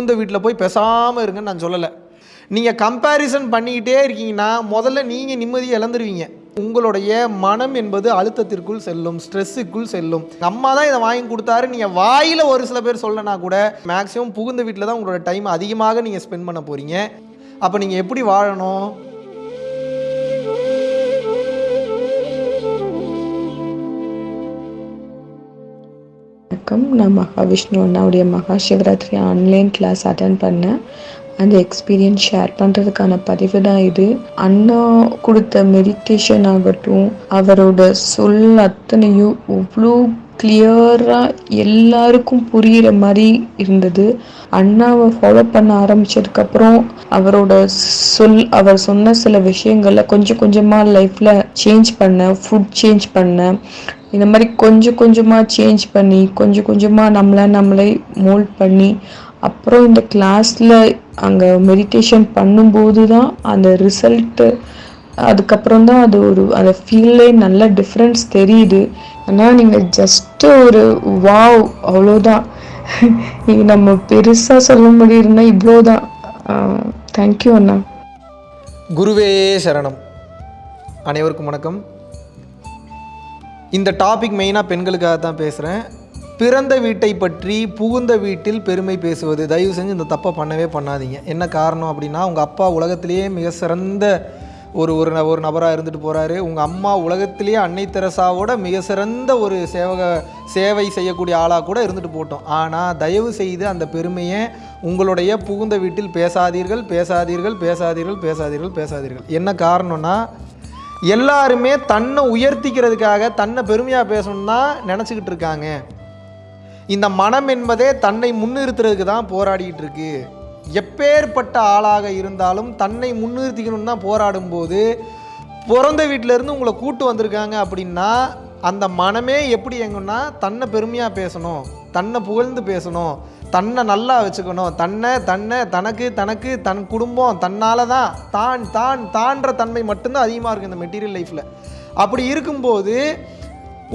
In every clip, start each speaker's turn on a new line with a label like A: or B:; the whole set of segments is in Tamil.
A: புகுந்த வீட்டில் போய் பேசாமல் இருங்கன்னு நான் சொல்லலை. நீங்கள் கம்பேரிசன் பண்ணிக்கிட்டே இருக்கீங்கன்னா முதல்ல நீங்கள் நிம்மதியை இழந்துருவீங்க. உங்களுடைய மனம் என்பது அழுத்தத்திற்குள் செல்லும் ஸ்ட்ரெஸ்ஸுக்குள் செல்லும். அம்மா தான் இதை வாங்கி கொடுத்தாரு. நீங்கள் வாயில் ஒரு சில பேர் சொல்லனா கூட மேக்ஸிமம் புகுந்த வீட்டில் தான் உங்களோட டைம் அதிகமாக நீங்கள் ஸ்பெண்ட் பண்ண போகிறீங்க அப்போ நீங்கள் எப்படி வாழணும்?
B: வணக்கம். நான் மகாவிஷ்ணு அண்ணாவுடைய மகா சிவராத்திரி ஆன்லைன் கிளாஸ் அட்டன் பண்ணேன். அந்த எக்ஸ்பீரியன்ஸ் ஷேர் பண்ணுறதுக்கான பதிவு தான் இது. அண்ணா கொடுத்த மெடிடேஷன் ஆகட்டும் அவரோட சொல் அத்தனையும் அவ்வளோ கிளியராக எல்லாருக்கும் புரிகிற மாதிரி இருந்தது. அண்ணாவை ஃபாலோ பண்ண ஆரம்பிச்சதுக்கப்புறம் அவரோட சொல் அவர் சொன்ன சில விஷயங்களை கொஞ்சம் கொஞ்சமாக லைஃப்பில் சேஞ்ச் பண்ணேன் ஃபுட் சேஞ்ச் பண்ணேன். இந்த மாதிரி கொஞ்சம் கொஞ்சமாக சேஞ்ச் பண்ணி கொஞ்சம் கொஞ்சமாக நம்மளை நம்மளை மோல்ட் பண்ணி அப்புறம் இந்த கிளாஸில் அங்கே மெடிடேஷன் பண்ணும்போது தான் அந்த ரிசல்ட்டு அதுக்கப்புறம் தான் அது ஒரு அந்த ஃபீல்லே நல்ல டிஃப்ரென்ஸ் தெரியுது. ஆனால் நீங்கள் ஜஸ்ட்டு ஒரு வாவ் அவ்வளோதான். இது நம்ம பெருசாக சொல்ல முடியும்னா இவ்வளோதான். தேங்க்யூ அண்ணா.
A: குருவே சரணம். அனைவருக்கும் வணக்கம். இந்த டாபிக் மெயினாக பெண்களுக்காக தான் பேசுகிறேன் பிறந்த வீட்டை பற்றி புகுந்த வீட்டில் பெருமை பேசுவது. தயவு செஞ்சு இந்த தப்பை பண்ணவே பண்ணாதீங்க. என்ன காரணம் அப்படின்னா உங்கள் அப்பா உலகத்திலேயே மிக சிறந்த ஒரு ஒரு ந- ஒரு நபராக இருந்துட்டு போகிறாரு உங்கள் அம்மா உலகத்திலேயே அன்னை தெரசாவோட மிக சிறந்த ஒரு சேவக சேவை செய்யக்கூடிய ஆளாக கூட இருந்துட்டு போட்டோம். ஆனால் தயவு செய்து அந்த பெருமையை உங்களுடைய புகுந்த வீட்டில் பேசாதீர்கள் பேசாதீர்கள் பேசாதீர்கள் பேசாதீர்கள் பேசாதீர்கள். என்ன காரணம்னா எல்லாருமே தன்னை உயர்த்திக்கிறதுக்காக தன்னை பெருமையாக பேசணும்னு தான் நினச்சிக்கிட்டு இருக்காங்க. இந்த மனம் என்பதே தன்னை முன்னிறுத்துறதுக்கு தான் போராடிக்கிட்டு இருக்கு. எப்பேற்பட்ட ஆளாக இருந்தாலும் தன்னை முன்னிறுத்திக்கணும்னு தான் போராடும்போது பிறந்த வீட்டிலேருந்து உங்களை கூட்டு வந்திருக்காங்க அப்படின்னா அந்த மனமே எப்படி எங்கன்னா தன்னை பெருமையாக பேசணும் தன்னை புகழ்ந்து பேசணும் தன்னை நல்லா வச்சுக்கணும். தன்னை தன்னை தனக்கு தனக்கு தன் குடும்பம் தன்னால் தான் தான் தான் தான்ற தன்மை மட்டும்தான் அதிகமாக இருக்குது இந்த மெட்டீரியல் லைஃப்பில் அப்படி இருக்கும்போது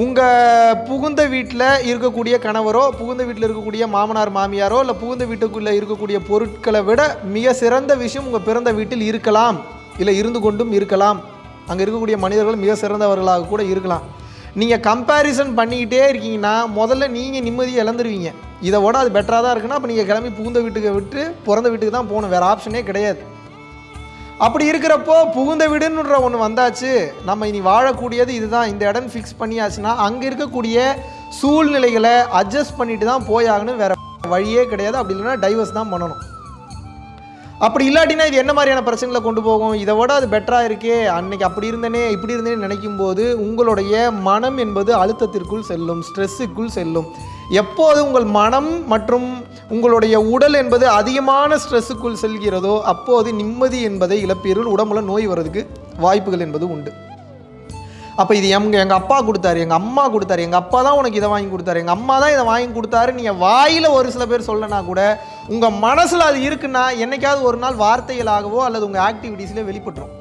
A: உங்கள் புகுந்த வீட்டில் இருக்கக்கூடிய கணவரோ புகுந்த வீட்டில் இருக்கக்கூடிய மாமனார் மாமியாரோ இல்லை புகுந்த வீட்டுக்குள்ளே இருக்கக்கூடிய பொருட்களை விட மிக சிறந்த விஷயம் உங்கள் பிறந்த வீட்டில் இருக்கலாம். இல்லை இருந்து கொண்டும் இருக்கலாம். அங்கே இருக்கக்கூடிய மனிதர்கள் மிக சிறந்தவர்களாக கூட இருக்கலாம். நீங்கள் கம்பேரிசன் பண்ணிக்கிட்டே இருக்கீங்கன்னா முதல்ல நீங்கள் நிம்மதியை இழந்துருவீங்க. இதை விட அது பெட்டராக தான் இருக்குன்னா அப்போ நீங்கள் கிளம்பி புகுந்த வீட்டுக்கு விட்டு பிறந்த வீட்டுக்கு தான் போகணும். வேறு ஆப்ஷனே கிடையாது. அப்படி இருக்கிறப்போ புகுந்த வீடுன்ற ஒன்று வந்தாச்சு. நம்ம இனி வாழக்கூடியது இதுதான். இந்த இடம் ஃபிக்ஸ் பண்ணியாச்சுன்னா அங்கே இருக்கக்கூடிய சூழ்நிலைகளை அட்ஜஸ்ட் பண்ணிட்டு தான் போயாகணும். வேற வழியே கிடையாது. அப்படி இல்லைன்னா டைவர்ஸ் தான் பண்ணணும். அப்படி இல்லாட்டினா இது என்ன மாதிரியான பிரச்சனைகளை கொண்டு போகும்? இதை விட அது பெட்டராக இருக்கே. அன்னைக்கு அப்படி இருந்தனே இப்படி இருந்தேன்னு நினைக்கும் போது உங்களுடைய மனம் என்பது அழுத்தத்திற்குள் செல்லும் ஸ்ட்ரெஸ்ஸுக்குள் செல்லும். எப்போது உங்கள் மனம் மற்றும் உங்களுடைய உடல் என்பது அதிகமான ஸ்ட்ரெஸ்ஸுக்குள் செல்கிறதோ அப்போது நிம்மதி என்பதை இழப்பீர்கள். உடம்புல நோய் வர்றதுக்கு வாய்ப்புகள் என்பது உண்டு. அப்போ இது எங்கள் எங்கள் அப்பா கொடுத்தாரு எங்கள் அம்மா கொடுத்தாரு எங்கள் அப்பா தான் உனக்கு இதை வாங்கி கொடுத்தாரு எங்கள் அம்மா தான் இதை வாங்கி கொடுத்தாரு. நீங்கள் வாயில் ஒரு சில பேர் சொல்லனா கூட உங்கள் மனசில் அது இருக்குன்னா என்னைக்காவது ஒரு நாள் வார்த்தைகளாகவோ அல்லது உங்கள் ஆக்டிவிட்டீஸ்லேயே வெளிப்பட்டுரும்.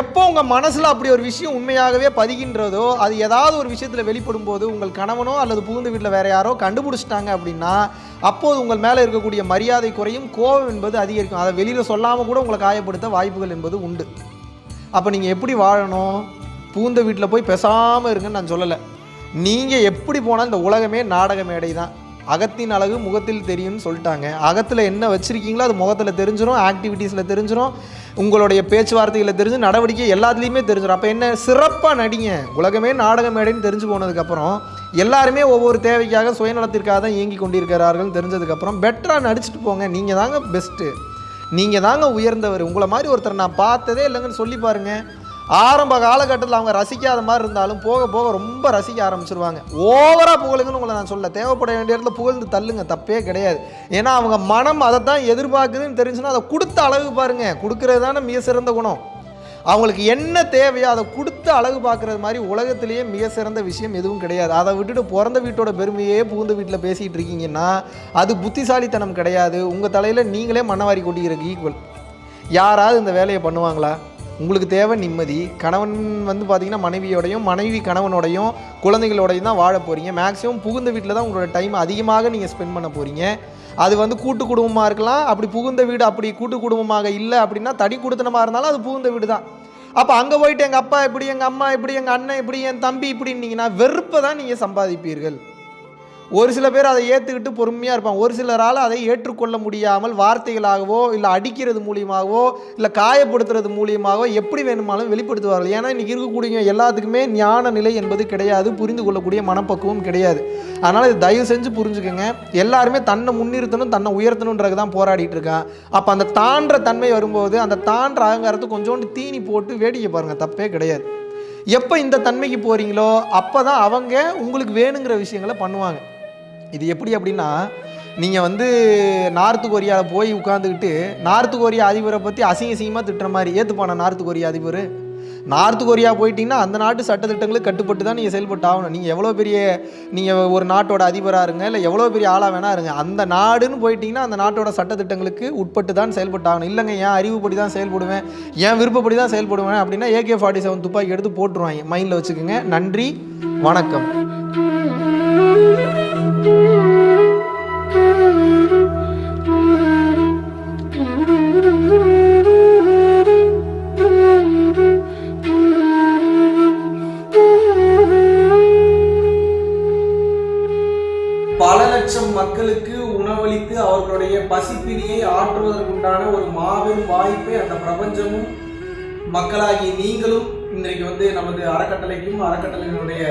A: எப்போ உங்கள் மனசில் அப்படி ஒரு விஷயம் உண்மையாகவே பதிகின்றதோ அது ஏதாவது ஒரு விஷயத்தில் வெளிப்படும் போது உங்கள் கணவனோ அல்லது புகுந்த வீட்டில் வேறு யாரோ கண்டுபிடிச்சிட்டாங்க அப்படின்னா அப்போது உங்கள் மேலே இருக்கக்கூடிய மரியாதை குறையும் கோபம் என்பது அதிகரிக்கும். அதை வெளியில் சொல்லாமல் கூட உங்களை காயப்படுத்த வாய்ப்புகள் என்பது உண்டு. அப்போ நீங்கள் எப்படி வாழணும்? பூந்த வீட்டில் போய் பேசாமல் இருங்கன்னு நான் சொல்லலை. நீங்கள் எப்படி போனால் இந்த உலகமே நாடக மேடை தான். அகத்தின் அழகு முகத்தில் தெரியும்னு சொல்லிட்டாங்க. அகத்தில் என்ன வச்சுருக்கீங்களோ அது முகத்தில் தெரிஞ்சிடும் ஆக்டிவிட்டீஸில் தெரிஞ்சிடும் உங்களுடைய பேச்சுவார்த்தைகளை தெரிஞ்சு நடவடிக்கை எல்லாத்துலேயுமே தெரிஞ்சிடும் அப்போ என்ன சிறப்பாக நடிங்க. உலகமே நாடக மேடைன்னு தெரிஞ்சு போனதுக்கப்புறம் எல்லாருமே ஒவ்வொரு தேவைக்காக சுயநலத்திற்காக தான் இயங்கி கொண்டிருக்கிறார்கள் தெரிஞ்சதுக்கப்புறம் பெட்டராக நடிச்சுட்டு போங்க. நீங்கள் தாங்க பெஸ்ட்டு நீங்கள் தாங்க உயர்ந்தவர். உங்களை மாதிரி ஒருத்தர் நான் பார்த்ததே இல்லைங்கன்னு சொல்லி பாருங்கள் ஆரம்ப காலகட்டத்தில் அவங்க ரசிக்காத மாதிரி இருந்தாலும் போக போக ரொம்ப ரசிக்க ஆரம்பிச்சிருவாங்க. ஓவராக புகழுங்கன்னு உங்களை நான் சொல்ல தேவைப்பட வேண்டிய இடத்துல புகழ்ந்து தள்ளுங்க. தப்பே கிடையாது. ஏன்னா அவங்க மனம் அதை தான் எதிர்பார்க்குதுன்னு தெரிஞ்சுன்னா அதை கொடுத்த அளவு பாருங்க. கொடுக்கறது தானே மிக சிறந்த குணம். அவங்களுக்கு என்ன தேவையோ அதை கொடுத்து அழகு பார்க்குறது மாதிரி உலகத்திலேயே மிக சிறந்த விஷயம் எதுவும் கிடையாது. அதை விட்டுட்டு பிறந்த வீட்டோட பெருமையே புகுந்த வீட்டில் பேசிகிட்டு இருக்கீங்கன்னா அது புத்திசாலித்தனம் கிடையாது. உங்கள் தலையில் நீங்களே மண்ணவாரி கொட்டிக்கிறதுக்கு ஈக்குவல் யாராவது இந்த வேலையை பண்ணுவாங்களா? உங்களுக்கு தேவை நிம்மதி. கணவன் வந்து பார்த்திங்கன்னா மனைவியோடையும் மனைவி கணவனோடையும் குழந்தைகளோடையும் தான் வாழ போகிறீங்க மேக்ஸிமம் புகுந்த வீட்டில் தான் உங்களோட டைம் அதிகமாக நீங்கள் ஸ்பெண்ட் பண்ண போகிறீங்க அது வந்து கூட்டு குடும்பமாக இருக்கலாம். அப்படி புகுந்த வீடு அப்படி கூட்டு குடும்பமாக இல்லை அப்படின்னா தனி குடுத்தனமாக இருந்தாலும் அது புகுந்த வீடு தான். அப்போ அங்கே போயிட்டு எங்கள் அப்பா இப்படி எங்கள் அம்மா இப்படி எங்கள் அண்ணன் இப்படி என் தம்பி இப்படின்னீங்கன்னா வெறுப்பை தான் நீங்கள் சம்பாதிப்பீர்கள். ஒரு சில பேர் அதை ஏற்றுக்கிட்டு பொறுமையாக இருப்பாங்க. ஒரு சிலரால் அதை ஏற்றுக்கொள்ள முடியாமல் வார்த்தைகளாகவோ இல்லை அடிக்கிறது மூலியமாகவோ இல்லை காயப்படுத்துறது மூலியமாகவோ எப்படி வேணுமானாலும் வெளிப்படுத்துவார்கள். ஏன்னா இன்றைக்கி இருக்கக்கூடிய எல்லாத்துக்குமே ஞான நிலை என்பது கிடையாது. புரிந்து கொள்ளக்கூடிய மனப்பக்குவம் கிடையாது. அதனால் இது தயவு செஞ்சு புரிஞ்சுக்கோங்க. எல்லாருமே தன்னை முன்னிறுத்தணும் தன்னை உயர்த்தணுன்றது தான் போராடிட்டு இருக்கான். அப்போ அந்த தாண்ட தன்மை வரும்போது அந்த தாண்ட அகங்காரத்தை கொஞ்சோண்டு தீனி போட்டு வேடிக்கை பாருங்கள் தப்பே கிடையாது. எப்போ இந்த தன்மைக்கு போகிறீங்களோ அப்போ தான் அவங்க உங்களுக்கு வேணுங்கிற விஷயங்களை பண்ணுவாங்க. இது எப்படி அப்படின்னா நீங்கள் வந்து நார்த்து கொரியாவில் போய் உட்காந்துக்கிட்டு நார்த்து கொரியா அதிபரை பற்றி அசிங்க அசிங்கமாக திட்டுற மாதிரி ஏற்றுப்பான நார்த்து கொரியா அதிபர்? நார்த்து கொரியா போயிட்டீங்கன்னா அந்த நாட்டு சட்டத்திட்டங்களுக்கு கட்டுப்பட்டு தான் நீங்கள் செயல்பட்டு ஆகணும். நீங்கள் எவ்வளோ பெரிய நீங்கள் ஒரு நாட்டோட அதிபராக இருங்க இல்லை எவ்வளோ பெரிய ஆளாக வேணா இருங்க. அந்த நாடுன்னு போயிட்டீங்கன்னா அந்த நாட்டோட சட்டத்திட்டங்களுக்கு உட்பட்டு தான் செயல்பட்டு ஆகணும். இல்லைங்க என் அறிவுப்படி தான் செயல்படுவேன் என் விருப்பப்படி தான் செயல்படுவேன் அப்படின்னா ஏகே ஃபார்ட்டி செவன் துப்பாக்கி எடுத்து போட்டுருவாங்க. மைண்டில் வச்சுக்கோங்க. நன்றி வணக்கம். பல லட்சம் மக்களுக்கு உணவளித்து அவர்களுடைய பசிப்பினியை ஆற்றுவதற்குண்டான ஒரு மாபெரும் வாய்ப்பை அந்த பிரபஞ்சமும் மக்களாகி நீங்களும் இன்றைக்கு வந்து நமது அறக்கட்டளைக்கும் அறக்கட்டளையினுடைய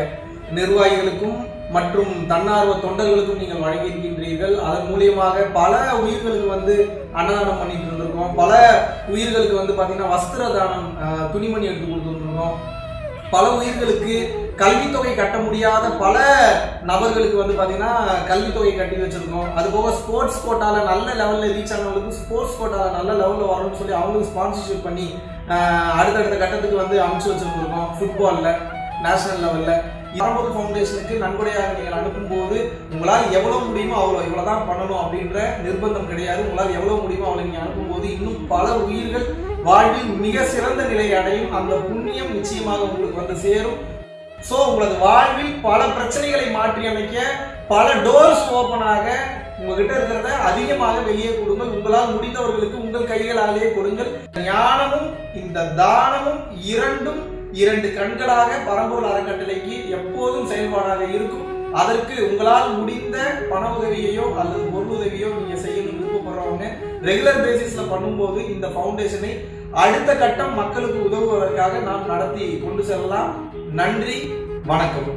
A: நிர்வாகிகளுக்கும் மற்றும் தன்னார்வ தொண்டர்களுக்கும் நீங்கள் வழங்கியிருக்கின்றீர்கள். அதன் மூலியமாக பல உயிர்களுக்கு வந்து அன்னதானம் பண்ணிட்டு இருந்திருக்கோம். பல உயிர்களுக்கு வந்து பார்த்தீங்கன்னா வஸ்திர தானம் துணிமணி எடுத்து கொடுத்துருந்துருக்கோம் பல உயிர்களுக்கு கல்வித்தொகை கட்ட முடியாத பல நபர்களுக்கு வந்து பார்த்தீங்கன்னா கல்வித்தொகை கட்டி வச்சிருக்கோம். அது போக ஸ்போர்ட்ஸ் கோட்டாவில் நல்ல லெவலில் ரீச் ஆனவங்களுக்கு ஸ்போர்ட்ஸ் கோட்டாவில் நல்ல லெவலில் வரணும்னு சொல்லி அவங்களுக்கு ஸ்பான்சர்ஷிப் பண்ணி அடுத்தடுத்த கட்டத்துக்கு வந்து அமைச்சு வச்சிருந்துருக்கோம். ஃபுட்பாலில் நேஷனல் லெவலில் பரம்பூர் ஃபவுண்டேஷனுக்கு நன்கொடையாக நீங்கள் அனுப்பும்போது உங்களால் எவ்வளோ முடியுமோ அவ்வளோ இவ்வளோ தான் பண்ணணும் அப்படின்ற நிர்பந்தம் கிடையாது. உங்களால் எவ்வளோ முடியுமோ அவளை நீங்கள் அனுப்பும்போது இன்னும் பல உயிர்கள் வாழ்வில் மிக சிறந்த நிலை அடையும். அந்த புண்ணியம் நிச்சயமாக உங்களுக்கு வந்து சேரும். ஸோ உங்களது வாழ்வில் பல பிரச்சனைகளை மாற்றி அமைக்க பல டோர்ஸ் ஓப்பனாக உங்ககிட்ட இருக்கிறத அதிகமாக வெளியே கொடுங்கள். உங்களால் முடிந்தவர்களுக்கு உங்கள் கைகளாலேயே கொடுங்கள். ஞானமும் இந்த தானமும் இரண்டும் இரண்டு கண்களாக பரம்பூர் அறக்கட்டளைக்கு எப்போதும் செயல்பாடாக இருக்கும். அதற்கு உங்களால் முடிந்த பண உதவியையோ அல்லது பொருள் உதவியோ நீங்க செய்யணும் விருப்பப்படுறவங்க ரெகுலர் பேசிஸ்ல பண்ணும்போது இந்த ஃபவுண்டேஷனை அடுத்த கட்டம் மக்களுக்கு உதவுவதற்காக நாம் நடத்தி கொண்டு செல்லலாம். நன்றி வணக்கம்.